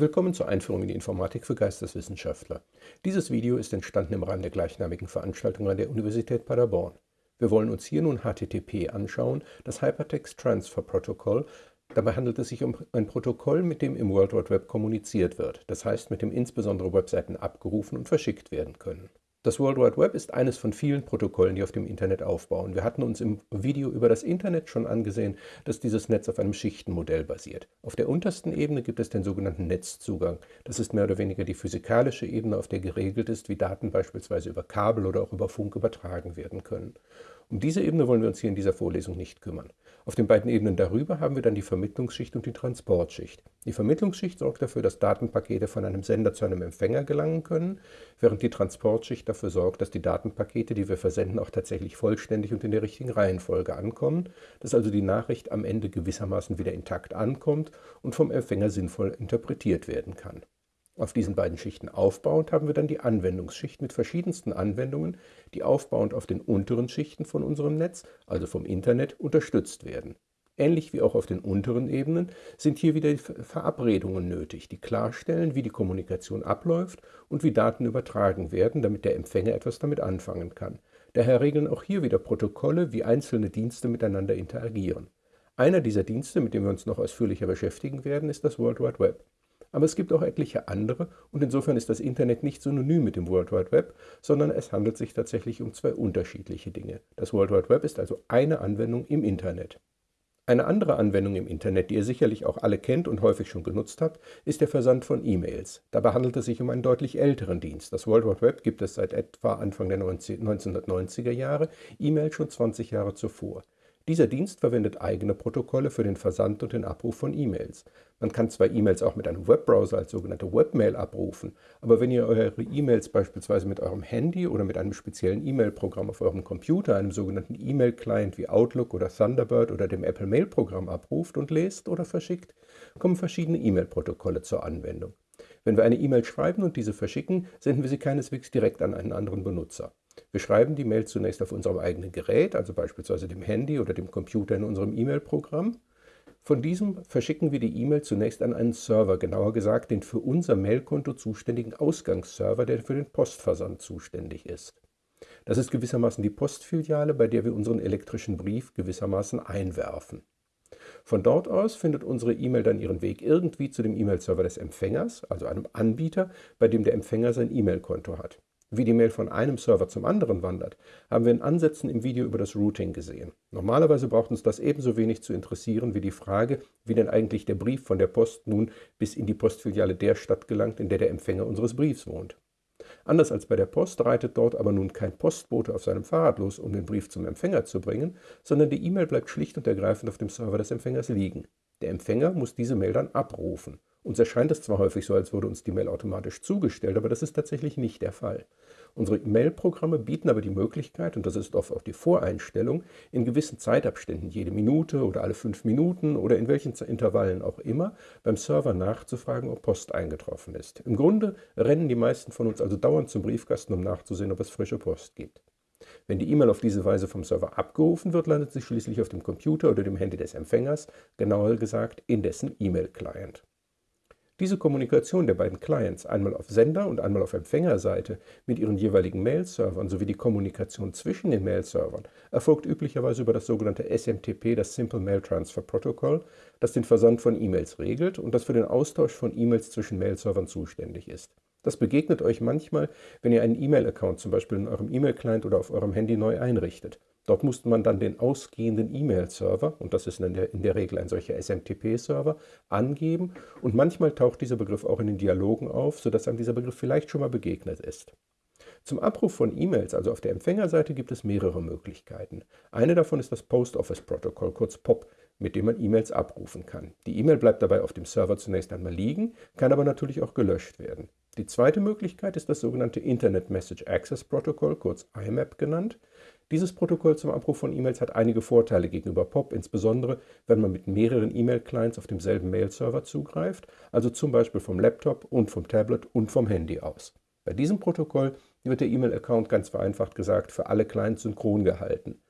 Willkommen zur Einführung in die Informatik für Geisteswissenschaftler. Dieses Video ist entstanden im Rahmen der gleichnamigen Veranstaltung an der Universität Paderborn. Wir wollen uns hier nun HTTP anschauen, das Hypertext Transfer Protocol. Dabei handelt es sich um ein Protokoll, mit dem im World Wide Web kommuniziert wird, das heißt mit dem insbesondere Webseiten abgerufen und verschickt werden können. Das World Wide Web ist eines von vielen Protokollen, die auf dem Internet aufbauen. Wir hatten uns im Video über das Internet schon angesehen, dass dieses Netz auf einem Schichtenmodell basiert. Auf der untersten Ebene gibt es den sogenannten Netzzugang. Das ist mehr oder weniger die physikalische Ebene, auf der geregelt ist, wie Daten beispielsweise über Kabel oder auch über Funk übertragen werden können. Um diese Ebene wollen wir uns hier in dieser Vorlesung nicht kümmern. Auf den beiden Ebenen darüber haben wir dann die Vermittlungsschicht und die Transportschicht. Die Vermittlungsschicht sorgt dafür, dass Datenpakete von einem Sender zu einem Empfänger gelangen können, während die Transportschicht dafür sorgt, dass die Datenpakete, die wir versenden, auch tatsächlich vollständig und in der richtigen Reihenfolge ankommen, dass also die Nachricht am Ende gewissermaßen wieder intakt ankommt und vom Empfänger sinnvoll interpretiert werden kann. Auf diesen beiden Schichten aufbauend haben wir dann die Anwendungsschicht mit verschiedensten Anwendungen, die aufbauend auf den unteren Schichten von unserem Netz, also vom Internet, unterstützt werden. Ähnlich wie auch auf den unteren Ebenen sind hier wieder Verabredungen nötig, die klarstellen, wie die Kommunikation abläuft und wie Daten übertragen werden, damit der Empfänger etwas damit anfangen kann. Daher regeln auch hier wieder Protokolle, wie einzelne Dienste miteinander interagieren. Einer dieser Dienste, mit dem wir uns noch ausführlicher beschäftigen werden, ist das World Wide Web. Aber es gibt auch etliche andere und insofern ist das Internet nicht synonym mit dem World Wide Web, sondern es handelt sich tatsächlich um zwei unterschiedliche Dinge. Das World Wide Web ist also eine Anwendung im Internet. Eine andere Anwendung im Internet, die ihr sicherlich auch alle kennt und häufig schon genutzt habt, ist der Versand von E-Mails. Dabei handelt es sich um einen deutlich älteren Dienst. Das World Wide Web gibt es seit etwa Anfang der 1990er Jahre, E-Mail schon 20 Jahre zuvor. Dieser Dienst verwendet eigene Protokolle für den Versand und den Abruf von E-Mails. Man kann zwar E-Mails auch mit einem Webbrowser als sogenannte Webmail abrufen, aber wenn ihr eure E-Mails beispielsweise mit eurem Handy oder mit einem speziellen E-Mail-Programm auf eurem Computer, einem sogenannten E-Mail-Client wie Outlook oder Thunderbird oder dem Apple Mail-Programm abruft und lest oder verschickt, kommen verschiedene E-Mail-Protokolle zur Anwendung. Wenn wir eine E-Mail schreiben und diese verschicken, senden wir sie keineswegs direkt an einen anderen Benutzer. Wir schreiben die Mail zunächst auf unserem eigenen Gerät, also beispielsweise dem Handy oder dem Computer in unserem E-Mail-Programm. Von diesem verschicken wir die E-Mail zunächst an einen Server, genauer gesagt den für unser Mailkonto zuständigen Ausgangsserver, der für den Postversand zuständig ist. Das ist gewissermaßen die Postfiliale, bei der wir unseren elektrischen Brief gewissermaßen einwerfen. Von dort aus findet unsere E-Mail dann ihren Weg irgendwie zu dem E-Mail-Server des Empfängers, also einem Anbieter, bei dem der Empfänger sein E-Mail-Konto hat. Wie die Mail von einem Server zum anderen wandert, haben wir in Ansätzen im Video über das Routing gesehen. Normalerweise braucht uns das ebenso wenig zu interessieren wie die Frage, wie denn eigentlich der Brief von der Post nun bis in die Postfiliale der Stadt gelangt, in der der Empfänger unseres Briefs wohnt. Anders als bei der Post reitet dort aber nun kein Postbote auf seinem Fahrrad los, um den Brief zum Empfänger zu bringen, sondern die E-Mail bleibt schlicht und ergreifend auf dem Server des Empfängers liegen. Der Empfänger muss diese Mail dann abrufen. Uns erscheint es zwar häufig so, als würde uns die Mail automatisch zugestellt, aber das ist tatsächlich nicht der Fall. Unsere Mail-Programme bieten aber die Möglichkeit, und das ist oft auch die Voreinstellung, in gewissen Zeitabständen, jede Minute oder alle fünf Minuten oder in welchen Intervallen auch immer, beim Server nachzufragen, ob Post eingetroffen ist. Im Grunde rennen die meisten von uns also dauernd zum Briefkasten, um nachzusehen, ob es frische Post gibt. Wenn die E-Mail auf diese Weise vom Server abgerufen wird, landet sie schließlich auf dem Computer oder dem Handy des Empfängers, genauer gesagt in dessen E-Mail-Client. Diese Kommunikation der beiden Clients, einmal auf Sender- und einmal auf Empfängerseite, mit ihren jeweiligen Mail-Servern sowie die Kommunikation zwischen den Mail-Servern, erfolgt üblicherweise über das sogenannte SMTP, das Simple Mail Transfer Protocol, das den Versand von E-Mails regelt und das für den Austausch von E-Mails zwischen Mail-Servern zuständig ist. Das begegnet euch manchmal, wenn ihr einen E-Mail-Account zum Beispiel in eurem E-Mail-Client oder auf eurem Handy neu einrichtet. Dort musste man dann den ausgehenden E-Mail-Server, und das ist in der, in der Regel ein solcher SMTP-Server, angeben und manchmal taucht dieser Begriff auch in den Dialogen auf, sodass einem dieser Begriff vielleicht schon mal begegnet ist. Zum Abruf von E-Mails, also auf der Empfängerseite, gibt es mehrere Möglichkeiten. Eine davon ist das Post Office Protocol, kurz POP, mit dem man E-Mails abrufen kann. Die E-Mail bleibt dabei auf dem Server zunächst einmal liegen, kann aber natürlich auch gelöscht werden. Die zweite Möglichkeit ist das sogenannte Internet Message Access Protocol, kurz IMAP genannt. Dieses Protokoll zum Abruf von E-Mails hat einige Vorteile gegenüber POP, insbesondere wenn man mit mehreren E-Mail-Clients auf demselben Mail-Server zugreift, also zum Beispiel vom Laptop und vom Tablet und vom Handy aus. Bei diesem Protokoll wird der E-Mail-Account ganz vereinfacht gesagt für alle Clients synchron gehalten.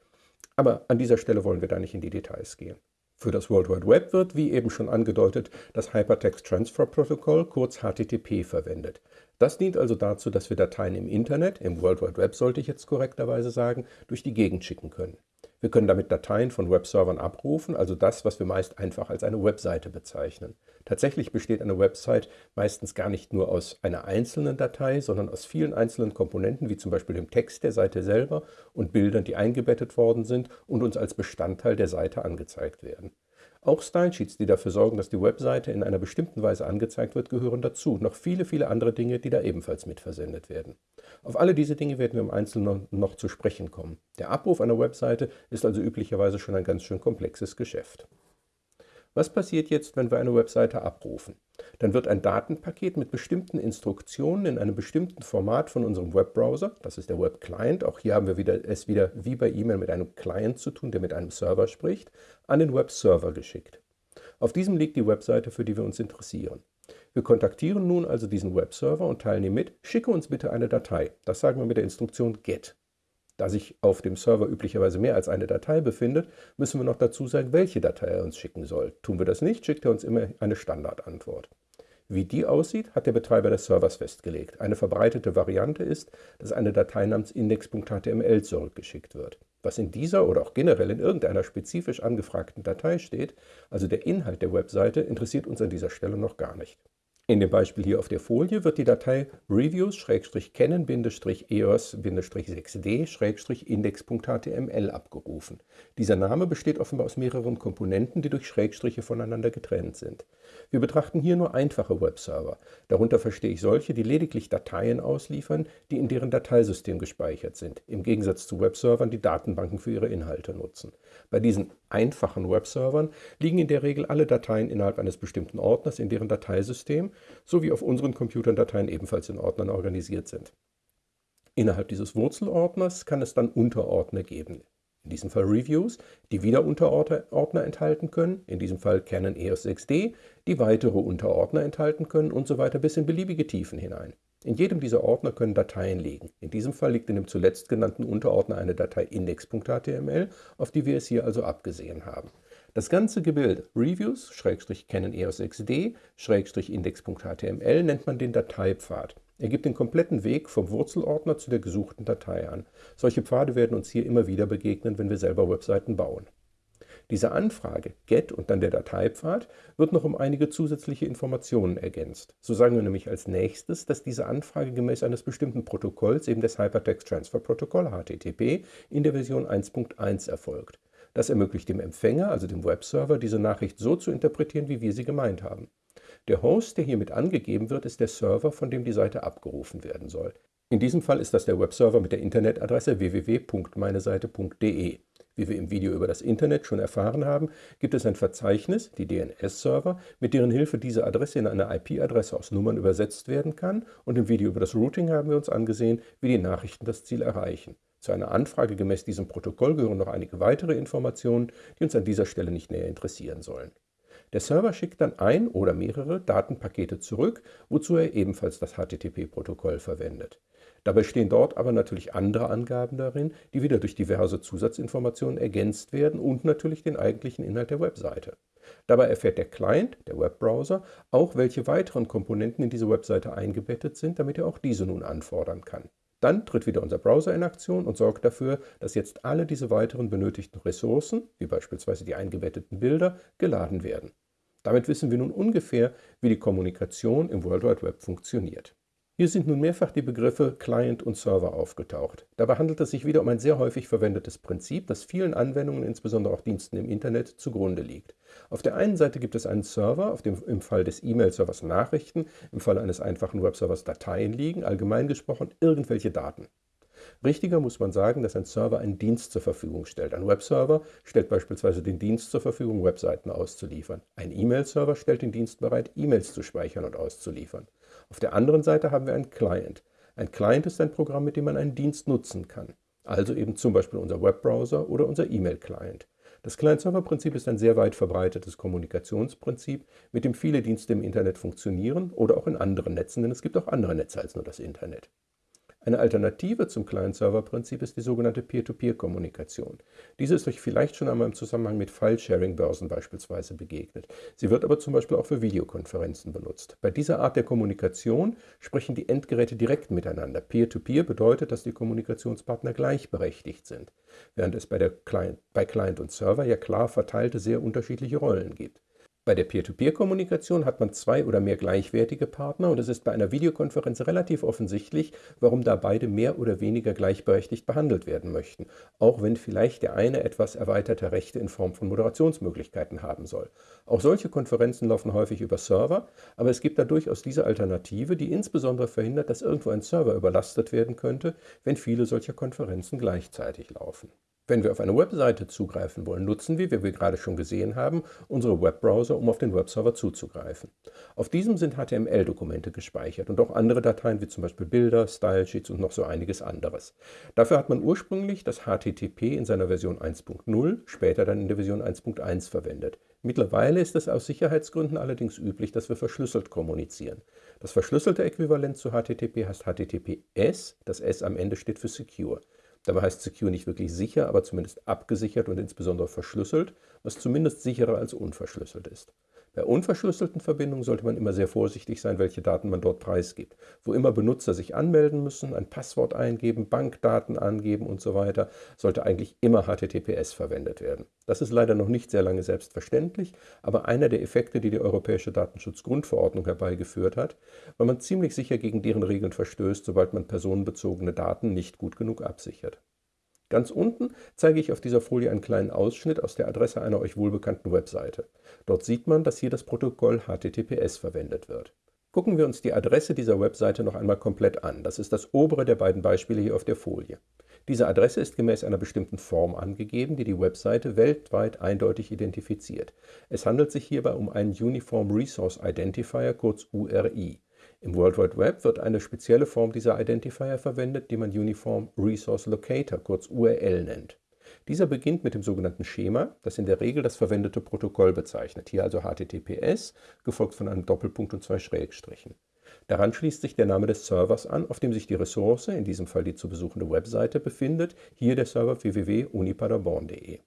Aber an dieser Stelle wollen wir da nicht in die Details gehen. Für das World Wide Web wird, wie eben schon angedeutet, das Hypertext Transfer Protocol, kurz HTTP, verwendet. Das dient also dazu, dass wir Dateien im Internet, im World Wide Web sollte ich jetzt korrekterweise sagen, durch die Gegend schicken können. Wir können damit Dateien von Webservern abrufen, also das, was wir meist einfach als eine Webseite bezeichnen. Tatsächlich besteht eine Website meistens gar nicht nur aus einer einzelnen Datei, sondern aus vielen einzelnen Komponenten, wie zum Beispiel dem Text der Seite selber und Bildern, die eingebettet worden sind und uns als Bestandteil der Seite angezeigt werden. Auch Stylesheets, die dafür sorgen, dass die Webseite in einer bestimmten Weise angezeigt wird, gehören dazu. Noch viele, viele andere Dinge, die da ebenfalls mitversendet werden. Auf alle diese Dinge werden wir im Einzelnen noch zu sprechen kommen. Der Abruf einer Webseite ist also üblicherweise schon ein ganz schön komplexes Geschäft. Was passiert jetzt, wenn wir eine Webseite abrufen? Dann wird ein Datenpaket mit bestimmten Instruktionen in einem bestimmten Format von unserem Webbrowser, das ist der Webclient, auch hier haben wir wieder, es wieder wie bei E-Mail mit einem Client zu tun, der mit einem Server spricht, an den Webserver geschickt. Auf diesem liegt die Webseite, für die wir uns interessieren. Wir kontaktieren nun also diesen Webserver und teilen ihm mit, schicke uns bitte eine Datei. Das sagen wir mit der Instruktion GET. Da sich auf dem Server üblicherweise mehr als eine Datei befindet, müssen wir noch dazu sagen, welche Datei er uns schicken soll. Tun wir das nicht, schickt er uns immer eine Standardantwort. Wie die aussieht, hat der Betreiber des Servers festgelegt. Eine verbreitete Variante ist, dass eine Datei namens index.html zurückgeschickt wird. Was in dieser oder auch generell in irgendeiner spezifisch angefragten Datei steht, also der Inhalt der Webseite, interessiert uns an dieser Stelle noch gar nicht. In dem Beispiel hier auf der Folie wird die Datei reviews-kennen-eos-6d-index.html abgerufen. Dieser Name besteht offenbar aus mehreren Komponenten, die durch Schrägstriche voneinander getrennt sind. Wir betrachten hier nur einfache Webserver. Darunter verstehe ich solche, die lediglich Dateien ausliefern, die in deren Dateisystem gespeichert sind, im Gegensatz zu Webservern, die Datenbanken für ihre Inhalte nutzen. Bei diesen einfachen Webservern liegen in der Regel alle Dateien innerhalb eines bestimmten Ordners in deren Dateisystem sowie auf unseren Computern Dateien ebenfalls in Ordnern organisiert sind. Innerhalb dieses Wurzelordners kann es dann Unterordner geben. In diesem Fall Reviews, die wieder Unterordner enthalten können, in diesem Fall Canon EOS 6D, die weitere Unterordner enthalten können und so weiter bis in beliebige Tiefen hinein. In jedem dieser Ordner können Dateien liegen. In diesem Fall liegt in dem zuletzt genannten Unterordner eine Datei index.html, auf die wir es hier also abgesehen haben. Das ganze Gebild Reviews, Canon EOS XD, Index.html nennt man den Dateipfad. Er gibt den kompletten Weg vom Wurzelordner zu der gesuchten Datei an. Solche Pfade werden uns hier immer wieder begegnen, wenn wir selber Webseiten bauen. Diese Anfrage, GET und dann der Dateipfad, wird noch um einige zusätzliche Informationen ergänzt. So sagen wir nämlich als nächstes, dass diese Anfrage gemäß eines bestimmten Protokolls, eben des Hypertext Transfer Protocol HTTP, in der Version 1.1 erfolgt. Das ermöglicht dem Empfänger, also dem Webserver, diese Nachricht so zu interpretieren, wie wir sie gemeint haben. Der Host, der hiermit angegeben wird, ist der Server, von dem die Seite abgerufen werden soll. In diesem Fall ist das der Webserver mit der Internetadresse www.meineseite.de. Wie wir im Video über das Internet schon erfahren haben, gibt es ein Verzeichnis, die DNS-Server, mit deren Hilfe diese Adresse in eine IP-Adresse aus Nummern übersetzt werden kann und im Video über das Routing haben wir uns angesehen, wie die Nachrichten das Ziel erreichen. Zu einer Anfrage gemäß diesem Protokoll gehören noch einige weitere Informationen, die uns an dieser Stelle nicht näher interessieren sollen. Der Server schickt dann ein oder mehrere Datenpakete zurück, wozu er ebenfalls das HTTP-Protokoll verwendet. Dabei stehen dort aber natürlich andere Angaben darin, die wieder durch diverse Zusatzinformationen ergänzt werden und natürlich den eigentlichen Inhalt der Webseite. Dabei erfährt der Client, der Webbrowser, auch welche weiteren Komponenten in diese Webseite eingebettet sind, damit er auch diese nun anfordern kann. Dann tritt wieder unser Browser in Aktion und sorgt dafür, dass jetzt alle diese weiteren benötigten Ressourcen, wie beispielsweise die eingebetteten Bilder, geladen werden. Damit wissen wir nun ungefähr, wie die Kommunikation im World Wide Web funktioniert. Hier sind nun mehrfach die Begriffe Client und Server aufgetaucht. Dabei handelt es sich wieder um ein sehr häufig verwendetes Prinzip, das vielen Anwendungen, insbesondere auch Diensten im Internet, zugrunde liegt. Auf der einen Seite gibt es einen Server, auf dem im Fall des E-Mail-Servers Nachrichten, im Fall eines einfachen Webservers Dateien liegen, allgemein gesprochen irgendwelche Daten. Richtiger muss man sagen, dass ein Server einen Dienst zur Verfügung stellt. Ein Webserver stellt beispielsweise den Dienst zur Verfügung, Webseiten auszuliefern. Ein E-Mail-Server stellt den Dienst bereit, E-Mails zu speichern und auszuliefern. Auf der anderen Seite haben wir einen Client. Ein Client ist ein Programm, mit dem man einen Dienst nutzen kann. Also eben zum Beispiel unser Webbrowser oder unser E-Mail-Client. Das Client-Server-Prinzip ist ein sehr weit verbreitetes Kommunikationsprinzip, mit dem viele Dienste im Internet funktionieren oder auch in anderen Netzen, denn es gibt auch andere Netze als nur das Internet. Eine Alternative zum Client-Server-Prinzip ist die sogenannte Peer-to-Peer-Kommunikation. Diese ist euch vielleicht schon einmal im Zusammenhang mit File-Sharing-Börsen beispielsweise begegnet. Sie wird aber zum Beispiel auch für Videokonferenzen benutzt. Bei dieser Art der Kommunikation sprechen die Endgeräte direkt miteinander. Peer-to-Peer -Peer bedeutet, dass die Kommunikationspartner gleichberechtigt sind, während es bei, Client, bei Client und Server ja klar verteilte, sehr unterschiedliche Rollen gibt. Bei der Peer-to-Peer-Kommunikation hat man zwei oder mehr gleichwertige Partner und es ist bei einer Videokonferenz relativ offensichtlich, warum da beide mehr oder weniger gleichberechtigt behandelt werden möchten, auch wenn vielleicht der eine etwas erweiterte Rechte in Form von Moderationsmöglichkeiten haben soll. Auch solche Konferenzen laufen häufig über Server, aber es gibt da durchaus diese Alternative, die insbesondere verhindert, dass irgendwo ein Server überlastet werden könnte, wenn viele solcher Konferenzen gleichzeitig laufen. Wenn wir auf eine Webseite zugreifen wollen, nutzen wir, wie wir gerade schon gesehen haben, unsere Webbrowser, um auf den Webserver zuzugreifen. Auf diesem sind HTML-Dokumente gespeichert und auch andere Dateien wie zum Beispiel Bilder, Stylesheets und noch so einiges anderes. Dafür hat man ursprünglich das HTTP in seiner Version 1.0, später dann in der Version 1.1 verwendet. Mittlerweile ist es aus Sicherheitsgründen allerdings üblich, dass wir verschlüsselt kommunizieren. Das verschlüsselte Äquivalent zu HTTP heißt HTTPS, das S am Ende steht für Secure. Dabei heißt Secure nicht wirklich sicher, aber zumindest abgesichert und insbesondere verschlüsselt, was zumindest sicherer als unverschlüsselt ist. Bei unverschlüsselten Verbindungen sollte man immer sehr vorsichtig sein, welche Daten man dort preisgibt. Wo immer Benutzer sich anmelden müssen, ein Passwort eingeben, Bankdaten angeben und so weiter, sollte eigentlich immer HTTPS verwendet werden. Das ist leider noch nicht sehr lange selbstverständlich, aber einer der Effekte, die die Europäische Datenschutzgrundverordnung herbeigeführt hat, weil man ziemlich sicher gegen deren Regeln verstößt, sobald man personenbezogene Daten nicht gut genug absichert. Ganz unten zeige ich auf dieser Folie einen kleinen Ausschnitt aus der Adresse einer euch wohlbekannten Webseite. Dort sieht man, dass hier das Protokoll HTTPS verwendet wird. Gucken wir uns die Adresse dieser Webseite noch einmal komplett an. Das ist das obere der beiden Beispiele hier auf der Folie. Diese Adresse ist gemäß einer bestimmten Form angegeben, die die Webseite weltweit eindeutig identifiziert. Es handelt sich hierbei um einen Uniform Resource Identifier, kurz URI. Im World Wide Web wird eine spezielle Form dieser Identifier verwendet, die man Uniform Resource Locator, kurz URL nennt. Dieser beginnt mit dem sogenannten Schema, das in der Regel das verwendete Protokoll bezeichnet, hier also HTTPS, gefolgt von einem Doppelpunkt und zwei Schrägstrichen. Daran schließt sich der Name des Servers an, auf dem sich die Ressource, in diesem Fall die zu besuchende Webseite, befindet, hier der Server www.unipaderborn.de.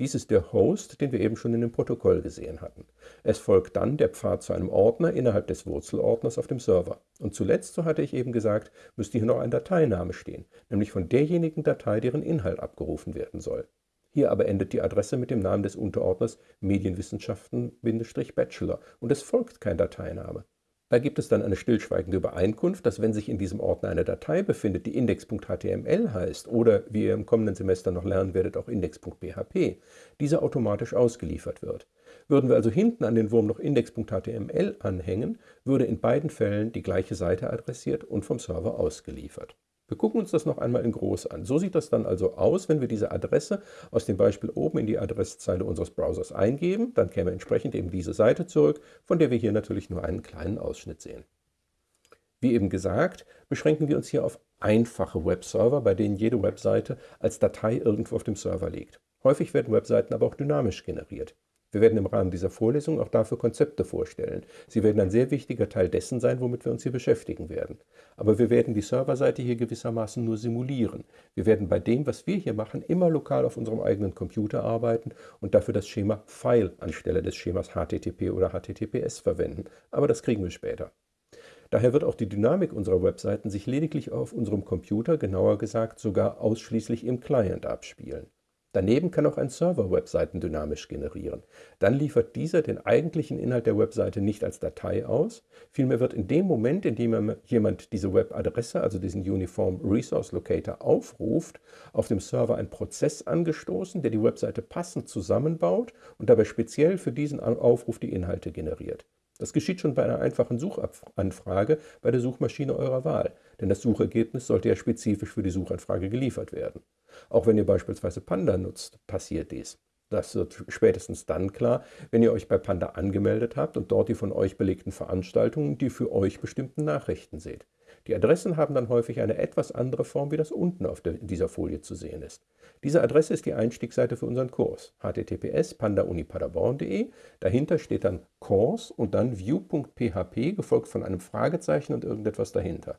Dies ist der Host, den wir eben schon in dem Protokoll gesehen hatten. Es folgt dann der Pfad zu einem Ordner innerhalb des Wurzelordners auf dem Server. Und zuletzt, so hatte ich eben gesagt, müsste hier noch ein Dateiname stehen, nämlich von derjenigen Datei, deren Inhalt abgerufen werden soll. Hier aber endet die Adresse mit dem Namen des Unterordners Medienwissenschaften-Bachelor und es folgt kein Dateiname. Da gibt es dann eine stillschweigende Übereinkunft, dass wenn sich in diesem Ordner eine Datei befindet, die index.html heißt oder, wie ihr im kommenden Semester noch lernen werdet, auch index.php, diese automatisch ausgeliefert wird. Würden wir also hinten an den Wurm noch index.html anhängen, würde in beiden Fällen die gleiche Seite adressiert und vom Server ausgeliefert. Wir gucken uns das noch einmal in groß an. So sieht das dann also aus, wenn wir diese Adresse aus dem Beispiel oben in die Adresszeile unseres Browsers eingeben. Dann käme entsprechend eben diese Seite zurück, von der wir hier natürlich nur einen kleinen Ausschnitt sehen. Wie eben gesagt, beschränken wir uns hier auf einfache Webserver, bei denen jede Webseite als Datei irgendwo auf dem Server liegt. Häufig werden Webseiten aber auch dynamisch generiert. Wir werden im Rahmen dieser Vorlesung auch dafür Konzepte vorstellen. Sie werden ein sehr wichtiger Teil dessen sein, womit wir uns hier beschäftigen werden. Aber wir werden die Serverseite hier gewissermaßen nur simulieren. Wir werden bei dem, was wir hier machen, immer lokal auf unserem eigenen Computer arbeiten und dafür das Schema File anstelle des Schemas HTTP oder HTTPS verwenden. Aber das kriegen wir später. Daher wird auch die Dynamik unserer Webseiten sich lediglich auf unserem Computer, genauer gesagt sogar ausschließlich im Client abspielen. Daneben kann auch ein Server Webseiten dynamisch generieren. Dann liefert dieser den eigentlichen Inhalt der Webseite nicht als Datei aus, vielmehr wird in dem Moment, in dem jemand diese Webadresse, also diesen Uniform Resource Locator, aufruft, auf dem Server ein Prozess angestoßen, der die Webseite passend zusammenbaut und dabei speziell für diesen Aufruf die Inhalte generiert. Das geschieht schon bei einer einfachen Suchanfrage bei der Suchmaschine eurer Wahl, denn das Suchergebnis sollte ja spezifisch für die Suchanfrage geliefert werden. Auch wenn ihr beispielsweise Panda nutzt, passiert dies. Das wird spätestens dann klar, wenn ihr euch bei Panda angemeldet habt und dort die von euch belegten Veranstaltungen, die für euch bestimmten Nachrichten seht. Die Adressen haben dann häufig eine etwas andere Form, wie das unten auf der, dieser Folie zu sehen ist. Diese Adresse ist die Einstiegsseite für unseren Kurs. https pandaunipaderborn.de. Dahinter steht dann Kurs und dann view.php, gefolgt von einem Fragezeichen und irgendetwas dahinter.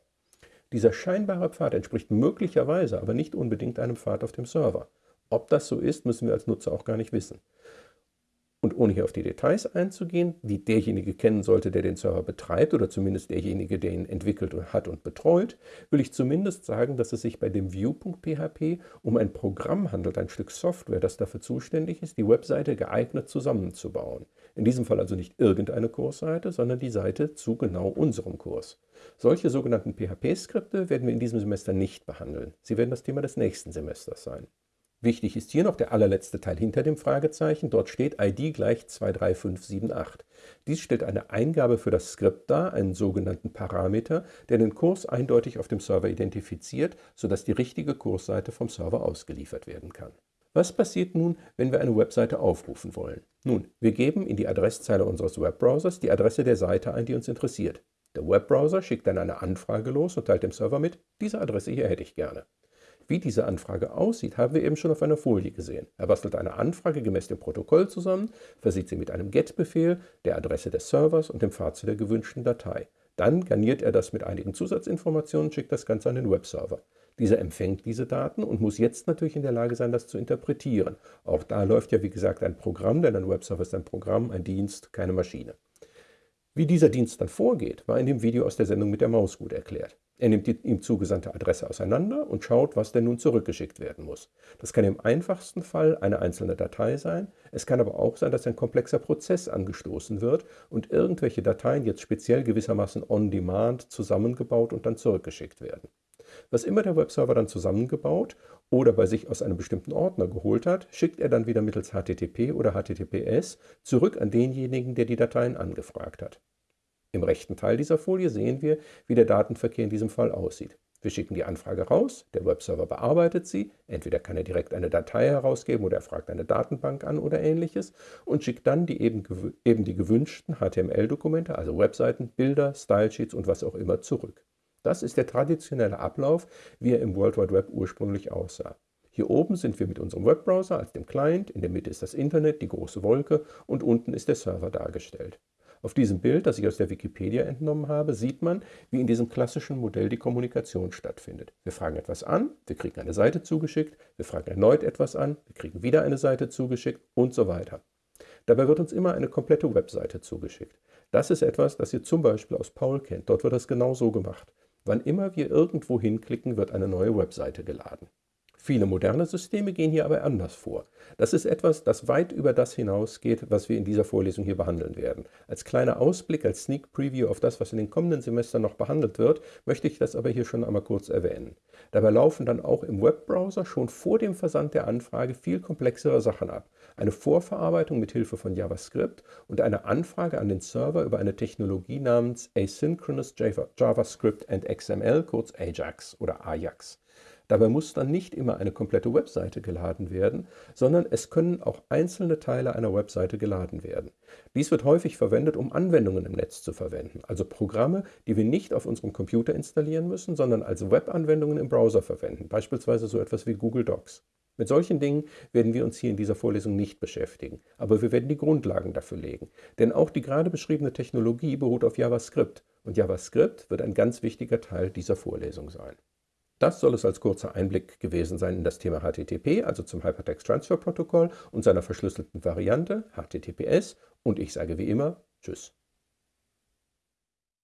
Dieser scheinbare Pfad entspricht möglicherweise, aber nicht unbedingt einem Pfad auf dem Server. Ob das so ist, müssen wir als Nutzer auch gar nicht wissen. Und ohne hier auf die Details einzugehen, die derjenige kennen sollte, der den Server betreibt oder zumindest derjenige, der ihn entwickelt hat und betreut, will ich zumindest sagen, dass es sich bei dem View.php um ein Programm handelt, ein Stück Software, das dafür zuständig ist, die Webseite geeignet zusammenzubauen. In diesem Fall also nicht irgendeine Kursseite, sondern die Seite zu genau unserem Kurs. Solche sogenannten PHP-Skripte werden wir in diesem Semester nicht behandeln. Sie werden das Thema des nächsten Semesters sein. Wichtig ist hier noch der allerletzte Teil hinter dem Fragezeichen. Dort steht ID gleich 23578. Dies stellt eine Eingabe für das Skript dar, einen sogenannten Parameter, der den Kurs eindeutig auf dem Server identifiziert, sodass die richtige Kursseite vom Server ausgeliefert werden kann. Was passiert nun, wenn wir eine Webseite aufrufen wollen? Nun, wir geben in die Adresszeile unseres Webbrowsers die Adresse der Seite ein, die uns interessiert. Der Webbrowser schickt dann eine Anfrage los und teilt dem Server mit, diese Adresse hier hätte ich gerne. Wie diese Anfrage aussieht, haben wir eben schon auf einer Folie gesehen. Er bastelt eine Anfrage gemäß dem Protokoll zusammen, versieht sie mit einem GET-Befehl, der Adresse des Servers und dem zu der gewünschten Datei. Dann garniert er das mit einigen Zusatzinformationen und schickt das Ganze an den Webserver. Dieser empfängt diese Daten und muss jetzt natürlich in der Lage sein, das zu interpretieren. Auch da läuft ja, wie gesagt, ein Programm, denn ein Webserver ist ein Programm, ein Dienst, keine Maschine. Wie dieser Dienst dann vorgeht, war in dem Video aus der Sendung mit der Maus gut erklärt. Er nimmt die ihm zugesandte Adresse auseinander und schaut, was denn nun zurückgeschickt werden muss. Das kann im einfachsten Fall eine einzelne Datei sein. Es kann aber auch sein, dass ein komplexer Prozess angestoßen wird und irgendwelche Dateien jetzt speziell gewissermaßen on-demand zusammengebaut und dann zurückgeschickt werden. Was immer der Webserver dann zusammengebaut oder bei sich aus einem bestimmten Ordner geholt hat, schickt er dann wieder mittels HTTP oder HTTPS zurück an denjenigen, der die Dateien angefragt hat. Im rechten Teil dieser Folie sehen wir, wie der Datenverkehr in diesem Fall aussieht. Wir schicken die Anfrage raus, der Webserver bearbeitet sie, entweder kann er direkt eine Datei herausgeben oder er fragt eine Datenbank an oder ähnliches und schickt dann die eben, eben die gewünschten HTML-Dokumente, also Webseiten, Bilder, Stylesheets und was auch immer zurück. Das ist der traditionelle Ablauf, wie er im World Wide Web ursprünglich aussah. Hier oben sind wir mit unserem Webbrowser als dem Client, in der Mitte ist das Internet, die große Wolke und unten ist der Server dargestellt. Auf diesem Bild, das ich aus der Wikipedia entnommen habe, sieht man, wie in diesem klassischen Modell die Kommunikation stattfindet. Wir fragen etwas an, wir kriegen eine Seite zugeschickt, wir fragen erneut etwas an, wir kriegen wieder eine Seite zugeschickt und so weiter. Dabei wird uns immer eine komplette Webseite zugeschickt. Das ist etwas, das ihr zum Beispiel aus Paul kennt. Dort wird das genau so gemacht. Wann immer wir irgendwo hinklicken, wird eine neue Webseite geladen. Viele moderne Systeme gehen hier aber anders vor. Das ist etwas, das weit über das hinausgeht, was wir in dieser Vorlesung hier behandeln werden. Als kleiner Ausblick, als Sneak Preview auf das, was in den kommenden Semestern noch behandelt wird, möchte ich das aber hier schon einmal kurz erwähnen. Dabei laufen dann auch im Webbrowser schon vor dem Versand der Anfrage viel komplexere Sachen ab. Eine Vorverarbeitung mit Hilfe von JavaScript und eine Anfrage an den Server über eine Technologie namens Asynchronous JavaScript and XML, kurz AJAX oder AJAX. Dabei muss dann nicht immer eine komplette Webseite geladen werden, sondern es können auch einzelne Teile einer Webseite geladen werden. Dies wird häufig verwendet, um Anwendungen im Netz zu verwenden, also Programme, die wir nicht auf unserem Computer installieren müssen, sondern als Webanwendungen im Browser verwenden, beispielsweise so etwas wie Google Docs. Mit solchen Dingen werden wir uns hier in dieser Vorlesung nicht beschäftigen, aber wir werden die Grundlagen dafür legen. Denn auch die gerade beschriebene Technologie beruht auf JavaScript und JavaScript wird ein ganz wichtiger Teil dieser Vorlesung sein. Das soll es als kurzer Einblick gewesen sein in das Thema HTTP, also zum Hypertext Transfer Protokoll und seiner verschlüsselten Variante HTTPS. Und ich sage wie immer Tschüss.